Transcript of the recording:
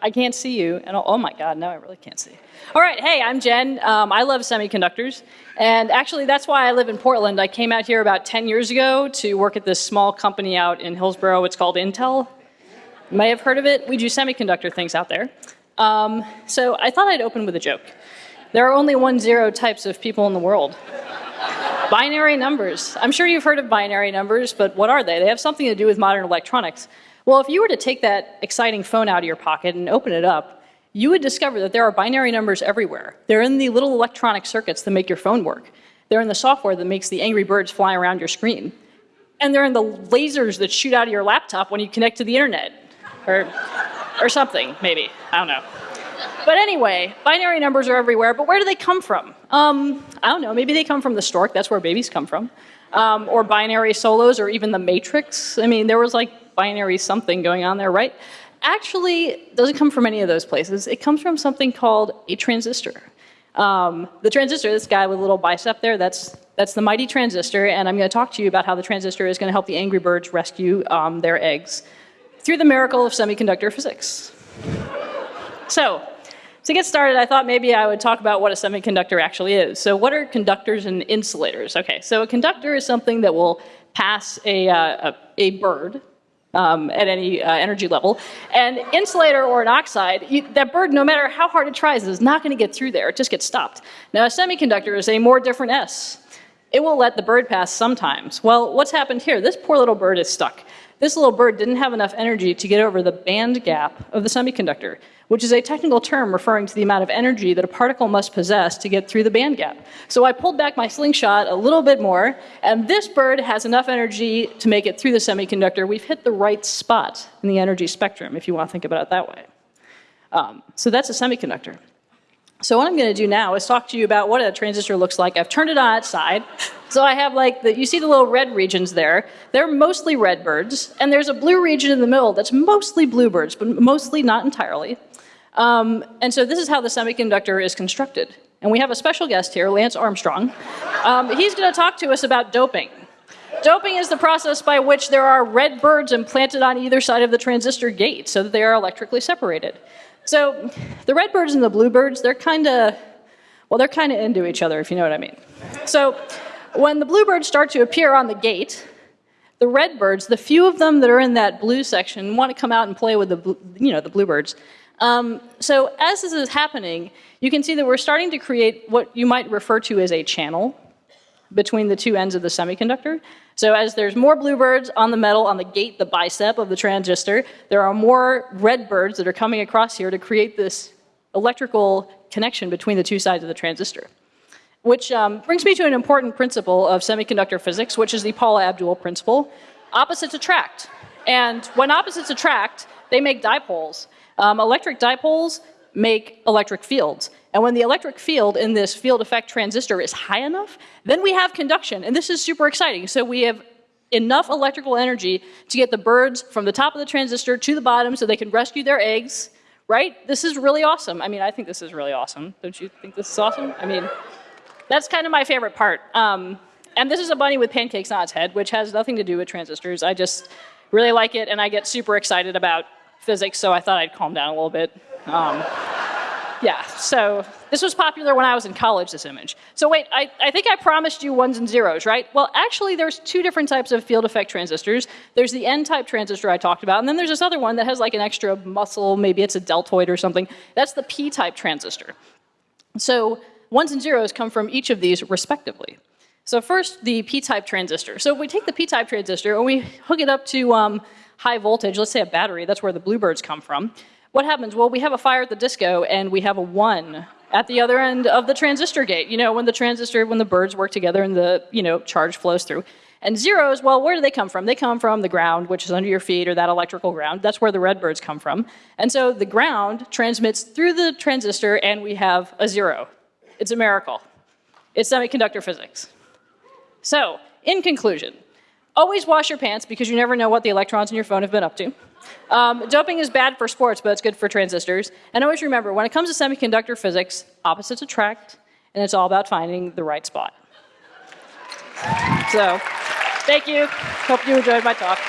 I can't see you. And oh my God, now I really can't see. All right, hey, I'm Jen. Um, I love semiconductors. And actually, that's why I live in Portland. I came out here about 10 years ago to work at this small company out in Hillsboro. It's called Intel. You may have heard of it. We do semiconductor things out there. Um, so I thought I'd open with a joke. There are only one zero types of people in the world. binary numbers. I'm sure you've heard of binary numbers, but what are they? They have something to do with modern electronics. Well, if you were to take that exciting phone out of your pocket and open it up, you would discover that there are binary numbers everywhere. They're in the little electronic circuits that make your phone work. They're in the software that makes the angry birds fly around your screen. And they're in the lasers that shoot out of your laptop when you connect to the internet. Or, or something, maybe. I don't know. But anyway, binary numbers are everywhere, but where do they come from? Um, I don't know, maybe they come from the stork, that's where babies come from. Um, or binary solos, or even the matrix. I mean, there was like binary something going on there, right? Actually, doesn't come from any of those places. It comes from something called a transistor. Um, the transistor, this guy with a little bicep there, that's, that's the mighty transistor, and I'm going to talk to you about how the transistor is going to help the angry birds rescue um, their eggs through the miracle of semiconductor physics. So, to get started, I thought maybe I would talk about what a semiconductor actually is. So what are conductors and insulators? Okay, so a conductor is something that will pass a, uh, a, a, bird um, at any uh, energy level. And insulator or an oxide, you, that bird, no matter how hard it tries, is not going to get through there. It just gets stopped. Now a semiconductor is a more different S. It will let the bird pass sometimes. Well, what's happened here? This poor little bird is stuck. This little bird didn't have enough energy to get over the band gap of the semiconductor which is a technical term referring to the amount of energy that a particle must possess to get through the band gap. So I pulled back my slingshot a little bit more, and this bird has enough energy to make it through the semiconductor. We've hit the right spot in the energy spectrum, if you want to think about it that way. Um, so that's a semiconductor. So what I'm going to do now is talk to you about what a transistor looks like. I've turned it on its side. So I have like, the, you see the little red regions there. They're mostly red birds. And there's a blue region in the middle that's mostly bluebirds, but mostly not entirely. Um, and so this is how the semiconductor is constructed. And we have a special guest here, Lance Armstrong. Um, he's going to talk to us about doping. Doping is the process by which there are red birds implanted on either side of the transistor gate so that they are electrically separated. So the red birds and the blue birds, they're kind of, well, they're kind of into each other, if you know what I mean. So when the bluebirds start to appear on the gate, the redbirds, the few of them that are in that blue section, want to come out and play with the, you know, the bluebirds. Um, so as this is happening, you can see that we're starting to create what you might refer to as a channel between the two ends of the semiconductor. So as there's more bluebirds on the metal, on the gate, the bicep of the transistor, there are more red birds that are coming across here to create this electrical connection between the two sides of the transistor. Which um, brings me to an important principle of semiconductor physics, which is the Paula Abdul principle. Opposites attract. And when opposites attract, they make dipoles. Um, electric dipoles make electric fields. And when the electric field in this field effect transistor is high enough, then we have conduction. And this is super exciting. So we have enough electrical energy to get the birds from the top of the transistor to the bottom so they can rescue their eggs, right? This is really awesome. I mean, I think this is really awesome. Don't you think this is awesome? I mean, that's kind of my favorite part. Um, and this is a bunny with pancakes on its head, which has nothing to do with transistors. I just really like it, and I get super excited about physics, so I thought I'd calm down a little bit. Um, yeah, so this was popular when I was in college, this image. So wait, I, I think I promised you ones and zeros, right? Well, actually, there's two different types of field effect transistors. There's the N-type transistor I talked about, and then there's this other one that has like an extra muscle, maybe it's a deltoid or something. That's the P-type transistor. So ones and zeros come from each of these respectively. So first, the P-type transistor. So if we take the P-type transistor and we hook it up to um, high voltage, let's say a battery, that's where the bluebirds come from. What happens? Well, we have a fire at the disco and we have a one at the other end of the transistor gate. You know, when the transistor, when the birds work together and the, you know, charge flows through. And zeros, well, where do they come from? They come from the ground, which is under your feet, or that electrical ground. That's where the red birds come from. And so the ground transmits through the transistor, and we have a zero. It's a miracle. It's semiconductor physics. So, in conclusion, Always wash your pants because you never know what the electrons in your phone have been up to. Um, doping is bad for sports, but it's good for transistors. And always remember, when it comes to semiconductor physics, opposites attract, and it's all about finding the right spot. So, thank you. Hope you enjoyed my talk.